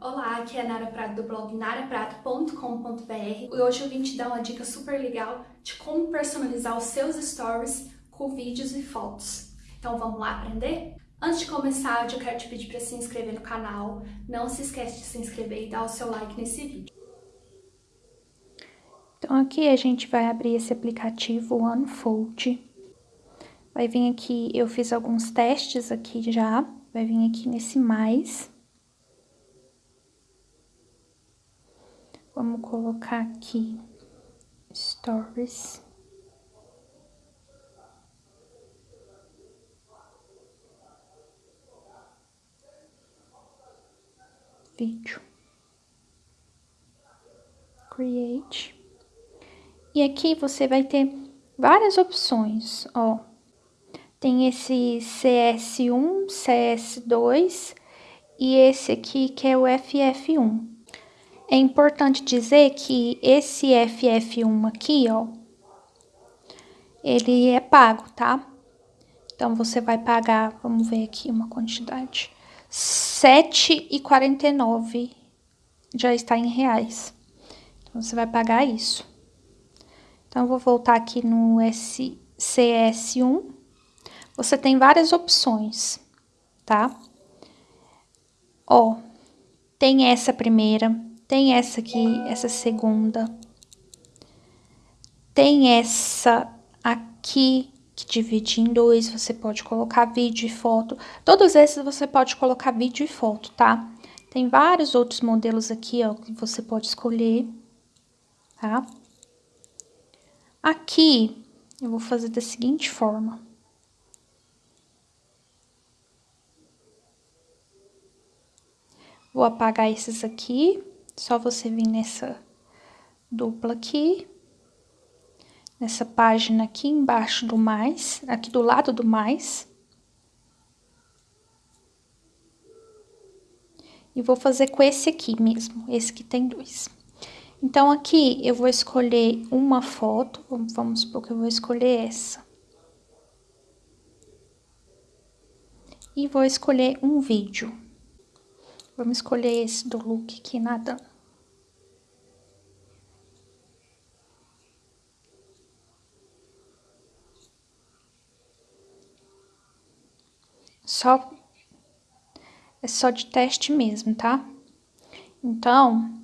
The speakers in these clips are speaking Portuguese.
Olá, aqui é a Nara Prato do blog naraprato.com.br e hoje eu vim te dar uma dica super legal de como personalizar os seus stories com vídeos e fotos. Então vamos lá aprender? Antes de começar, eu quero te pedir para se inscrever no canal. Não se esquece de se inscrever e dar o seu like nesse vídeo. Então aqui a gente vai abrir esse aplicativo Unfold. Vai vir aqui, eu fiz alguns testes aqui já, vai vir aqui nesse mais. Vamos colocar aqui Stories. Vídeo. Create. E aqui você vai ter várias opções, ó. Tem esse CS1, CS2 e esse aqui que é o FF1. É importante dizer que esse FF1 aqui, ó, ele é pago, tá? Então, você vai pagar, vamos ver aqui uma quantidade, R$ 7,49 já está em reais. Então, você vai pagar isso. Então, eu vou voltar aqui no CS1. Você tem várias opções, tá? Ó, tem essa primeira, tem essa aqui, essa segunda. Tem essa aqui, que divide em dois, você pode colocar vídeo e foto. Todos esses você pode colocar vídeo e foto, tá? Tem vários outros modelos aqui, ó, que você pode escolher, tá? Aqui, eu vou fazer da seguinte forma. Vou apagar esses aqui. Só você vir nessa dupla aqui, nessa página aqui embaixo do mais, aqui do lado do mais. E vou fazer com esse aqui mesmo, esse que tem dois. Então, aqui eu vou escolher uma foto, vamos supor que eu vou escolher essa. E vou escolher um vídeo. Vamos escolher esse do look aqui nadando. Só, é só de teste mesmo, tá? Então,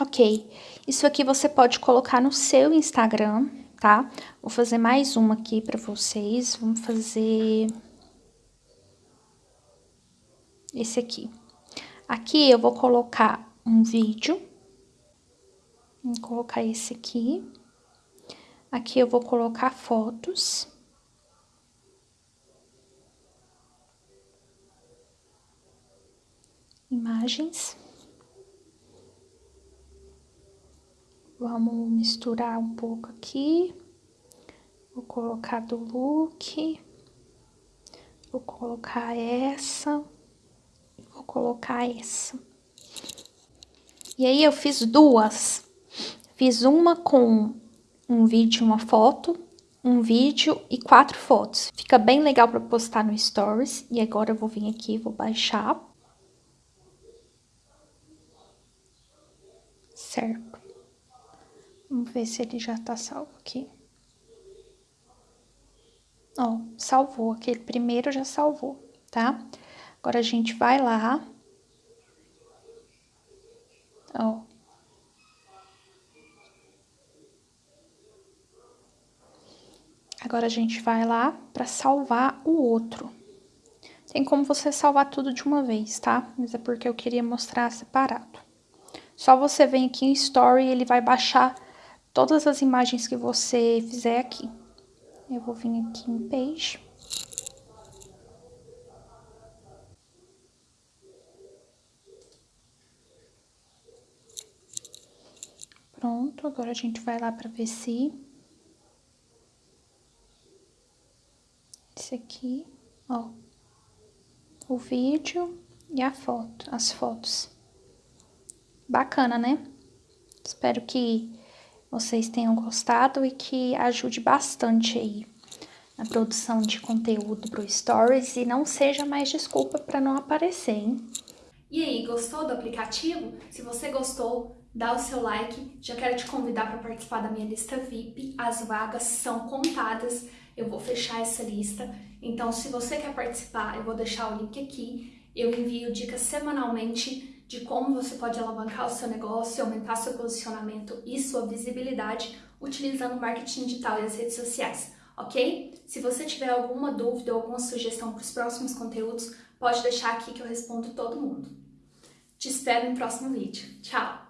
ok. Isso aqui você pode colocar no seu Instagram, tá? Vou fazer mais uma aqui pra vocês. Vamos fazer... Esse aqui. Aqui eu vou colocar um vídeo. Vou colocar esse aqui. Aqui eu vou colocar fotos. Imagens. Vamos misturar um pouco aqui. Vou colocar do look. Vou colocar essa. Vou colocar essa. E aí, eu fiz duas. Fiz uma com um vídeo uma foto, um vídeo e quatro fotos. Fica bem legal para postar no Stories. E agora eu vou vir aqui, vou baixar. Certo. Vamos ver se ele já tá salvo aqui. Ó, salvou, aquele primeiro já salvou, tá? Agora a gente vai lá. Ó. Agora a gente vai lá para salvar o outro. Tem como você salvar tudo de uma vez, tá? Mas é porque eu queria mostrar separado. Só você vem aqui em Story e ele vai baixar todas as imagens que você fizer aqui. Eu vou vir aqui em Page. Pronto, agora a gente vai lá para ver se... Esse aqui, ó. O vídeo e a foto, as fotos. Bacana, né? Espero que vocês tenham gostado e que ajude bastante aí na produção de conteúdo para Stories e não seja mais desculpa para não aparecer, hein? E aí, gostou do aplicativo? Se você gostou, dá o seu like. Já quero te convidar para participar da minha lista VIP. As vagas são contadas. Eu vou fechar essa lista. Então, se você quer participar, eu vou deixar o link aqui. Eu envio dicas semanalmente de como você pode alavancar o seu negócio, aumentar seu posicionamento e sua visibilidade utilizando o marketing digital e as redes sociais, ok? Se você tiver alguma dúvida ou alguma sugestão para os próximos conteúdos, pode deixar aqui que eu respondo todo mundo. Te espero no próximo vídeo. Tchau!